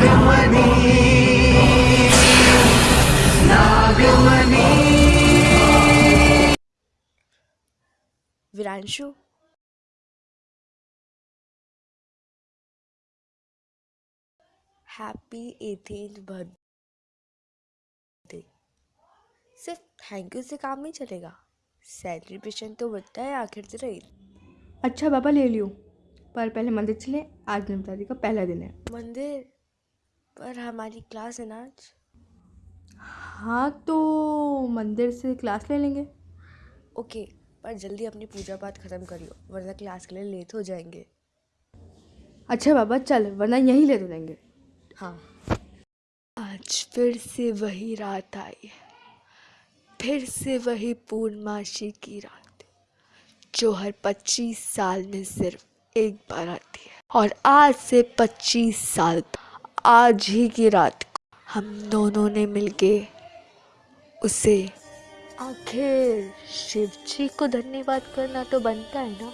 Nagmani. Nagmani. Viranshu. Happy eighteen birthday सिर्फ़ thank you से काम नहीं चलेगा। सेलिब्रेशन तो बनता है आखिर से रही अच्छा बाबा ले लियो। पर पहले मंदिर चले आज नवरात्रि का पहला दिन है। मंदिर? पर हमारी क्लास है ना आज? हाँ तो मंदिर से क्लास ले लेंगे। ओके पर जल्दी अपनी पूजा पाठ खत्म करियो वरना क्लास के लिए लेट हो जाएँगे। अच्छा बाबा चल वरना यहीं ले तो लेंगे। हाँ। आज फिर से वही रात आई है। फिर से वही पूर्णमासी की रात जो हर पच्चीस साल में सिर्फ़ एक बार आती है। और आज से पच्चीस साल आज ही की रात को हम दोनों ने मिलके उसे आखिर शिव जी को धन्यवाद करना तो बनता है ना?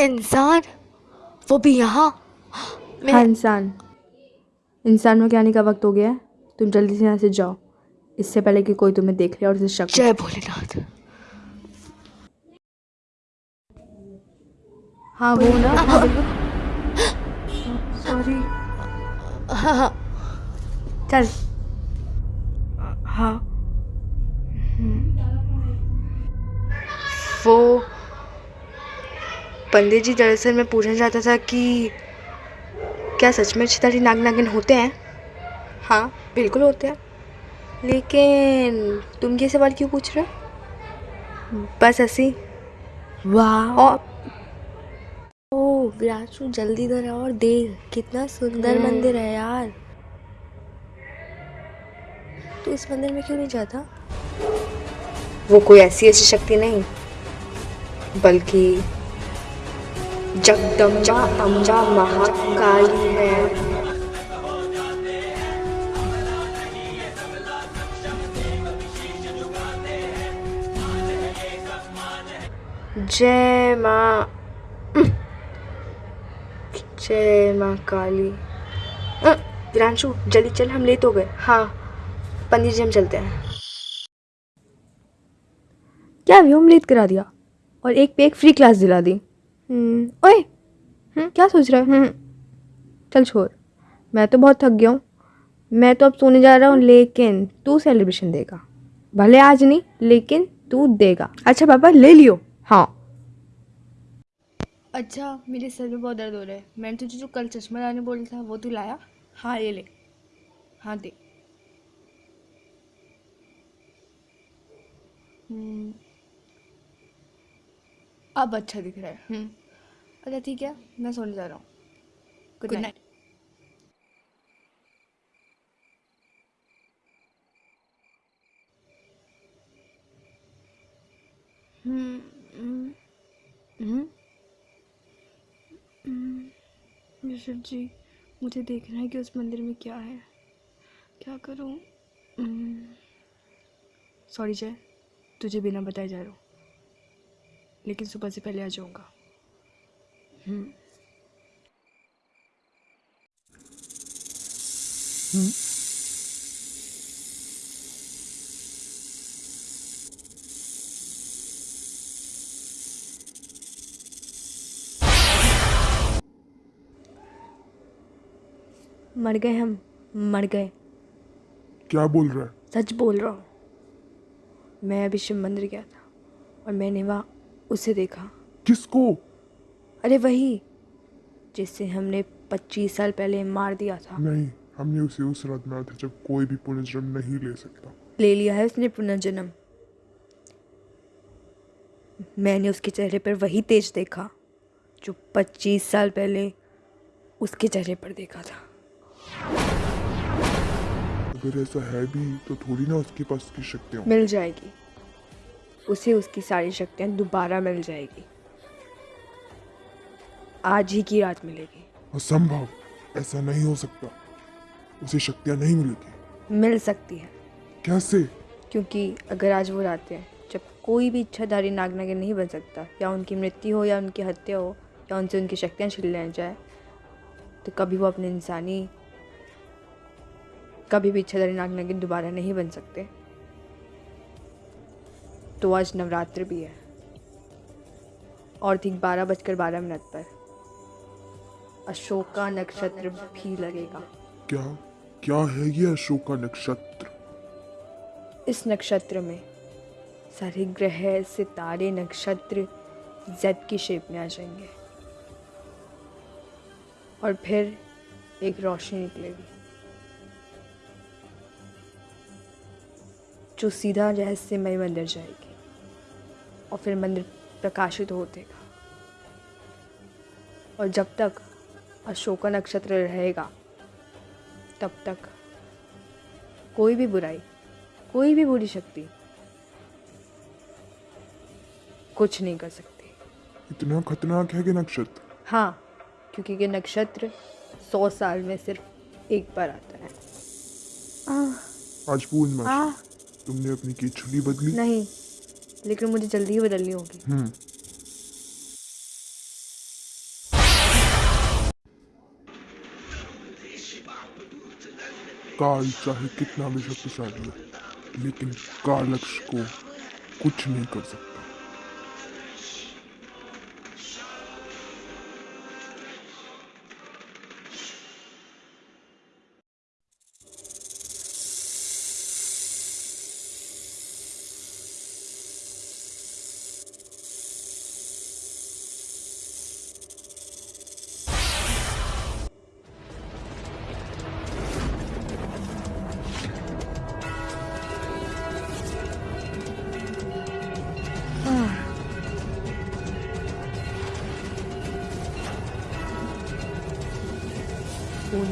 इंसान? वो भी यहाँ? हाँ इंसान। इंसान में के आने का वक्त हो गया है? तुम जल्दी से यहाँ से जाओ। इससे पहले कि कोई तुम्हें देख ले और उसे शक जय भोलेनाथ। हाँ वो ना। हाँ सॉरी हाँ हाँ। चल। हाँ। वो पंडित जी दरअसल मैं पूछना चाहता था कि क्या सच में छितारी नाग नागिन होते हैं? हाँ बिल्कुल होते हैं। लेकिन तुम ये सवाल क्यों पूछ रहे हो? बस ऐसी वाह। और ओ विराजू जल्दी इधर आओ और देख कितना सुंदर हम्म। मंदिर है यार। तू इस मंदिर में क्यों नहीं जाता? वो कोई ऐसी ऐसी शक्ति नहीं बल्कि जगदम्बा अम्बा महाकाली है। जय माँ। जय माँ काली। विरांशु जल्दी चल हम लेट हो गए। हाँ पंडित जी हम चलते हैं। क्या अभी हम लेट करा दिया? और एक पे एक फ्री क्लास दिला दी। हम्म, ओए हम्म, क्या सोच रहा है? हम्म, चल छोड़। मैं तो बहुत थक गया हूँ। मैं तो अब सोने जा रहा हूँ लेकिन तू सेलिब्रेशन देगा। भले आज नहीं लेकिन तू देगा। अच्छा पापा ले लियो। हाँ। अच्छा मेरे सर में बहुत दर्द हो रहा है। मैंने तुझे जो कल चश्मा लाने बोला था वो तू लाया? हाँ ये ले। हाँ दे। हम्म, अब अच्छा दिख रहा है। हम्म। अच्छा ठीक है मैं सोने जा रहा हूँ। Good night hmm, hmm, hmm, hmm, Shiv ji मुझे देखना है कि उस मंदिर में क्या है। क्या करूँ? सॉरी जय। तुझे बिना बताए जा रहा हूँ। लेकिन सुबह से पहले आ जाऊँगा। हम्म। मर गए हम मर गए। क्या बोल रहा है? सच बोल रहा हूँ। मैं अभी शिव मंदिर गया था और मैंने वहाँ उसे देखा। किसको? अरे वही जिससे हमने पच्चीस साल पहले मार दिया था। नहीं हमने उसे उस रात मारा था जब कोई भी पुनर्जन्म नहीं ले सकता। ले लिया है उसने पुनर्जन्म। मैंने उसके चेहरे पर वही तेज देखा जो पच्चीस साल पहले उसके चेहरे पर देखा था। अगर ऐसा है भी तो थोड़ी ना उसके पास की शक्तियाँ मिल जाएगी। उसे उसकी सारी शक्तियाँ दोबारा मिल जाएगी। आज ही की रात मिलेगी। असंभव। ऐसा नहीं हो सकता। उसे शक्तियाँ नहीं मिलेगी मिल सकती है। कैसे? क्योंकि अगर आज वो रात है जब कोई भी इच्छाधारी नाग नागिन नहीं बन सकता या उनकी मृत्यु हो या उनकी हत्या हो या उनसे उनकी शक्तियाँ छीन ले जाए तो कभी वो अपने इंसानी कभी भी इच्छाधारी नाग नागिन दोबारा नहीं बन सकते। तो आज नवरात्र भी है। और ठीक बारह बजकर बारह मिनट पर। अशोका नक्षत्र भी लगेगा। क्या? क्या है ये अशोका नक्षत्र? इस नक्षत्र में सारे ग्रह सितारे नक्षत्र जेड की शेप में आ जाएँगे। और फिर एक रोशनी निकलेगी। जो सीधा रहस्यमय मंदिर जाएगी और फिर मंदिर प्रकाशित हो देगा। और जब तक अशोका नक्षत्र रहेगा तब तक कोई भी बुराई कोई भी बुरी शक्ति कुछ नहीं कर सकती। इतना खतरनाक है कि नक्षत्र? हाँ क्योंकि ये नक्षत्र सौ साल में सिर्फ़ एक बार आता है। आज पूर्णिमा आ, तुमने अपनी छुट्टी बदली? नहीं लेकिन मुझे जल्दी ही बदलनी होगी। हम्म। काल चाहे कितना भी शक्तिशाली हो लेकिन कालक्ष को कुछ नहीं कर सकता।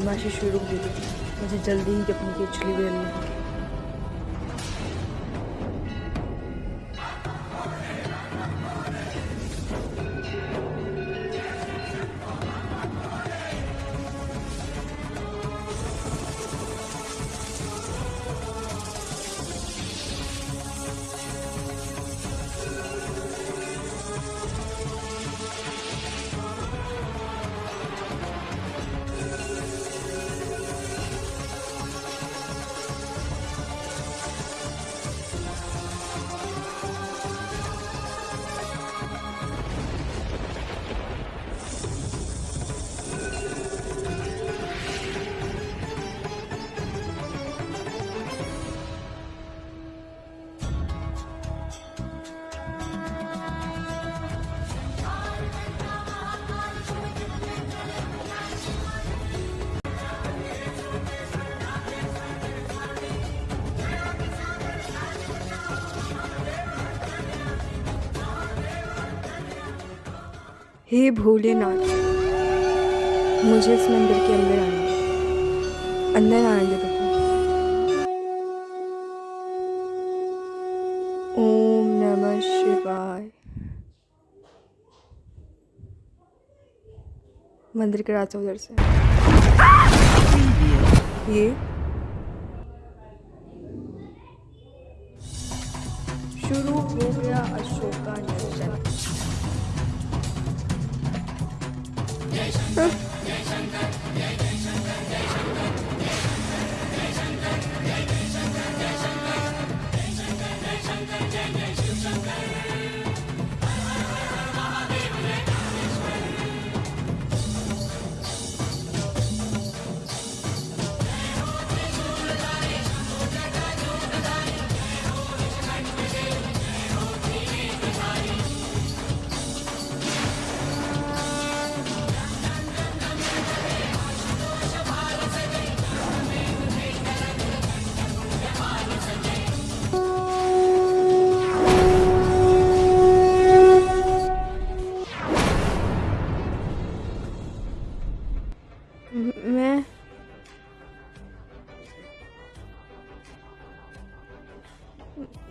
पूर्णिमाशी शुरू हो। गई मुझे जल्दी ही अपनी केचुली बदलनी होगी हे भोलेनाथ, मुझे इस मंदिर के अंदर आने दो। अंदर आने दो ओम नमः शिवाय। मंदिर के रास्ते उधर से। ये? शुरू हो गया अशोका नक्षत्र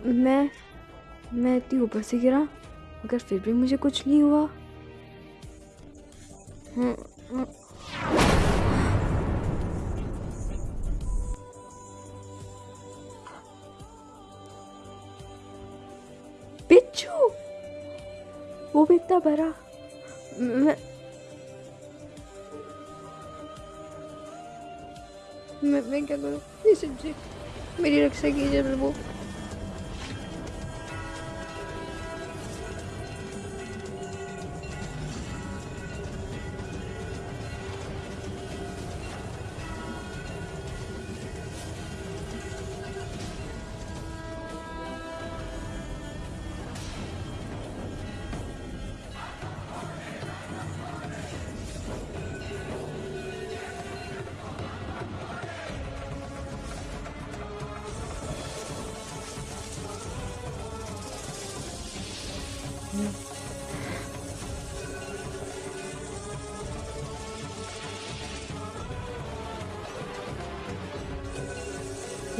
मैं मैं इतनी ऊपर से गिरा मगर फिर भी मुझे कुछ नहीं हुआ। हम्म, हम्म। वो भी इतना भरा मैं मैं, क्या करूँ? प्लीज़ जी मेरी रक्षा कीजिए प्रभु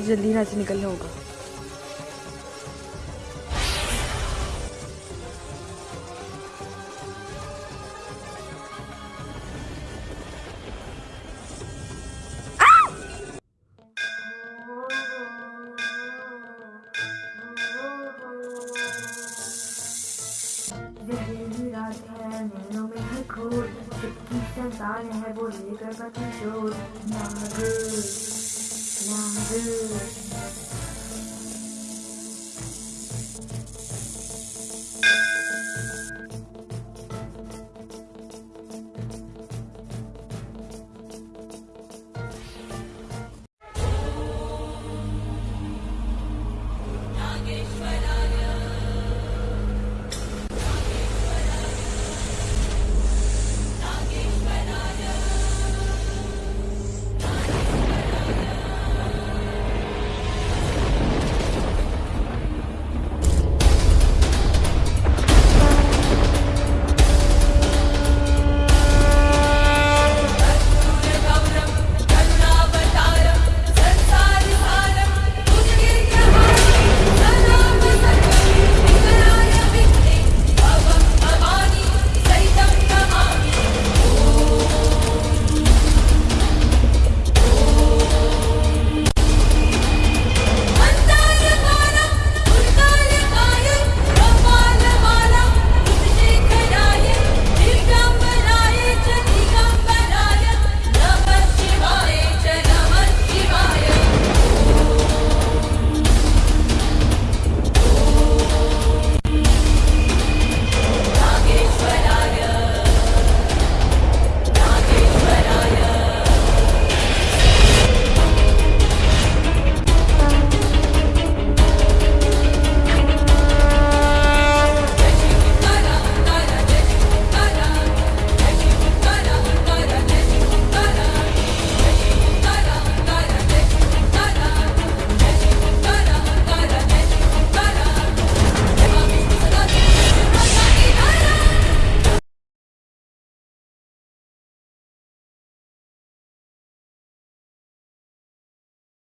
जल्दी यहाँ से निकलना होगा। है। वो लेकर बच्चे longer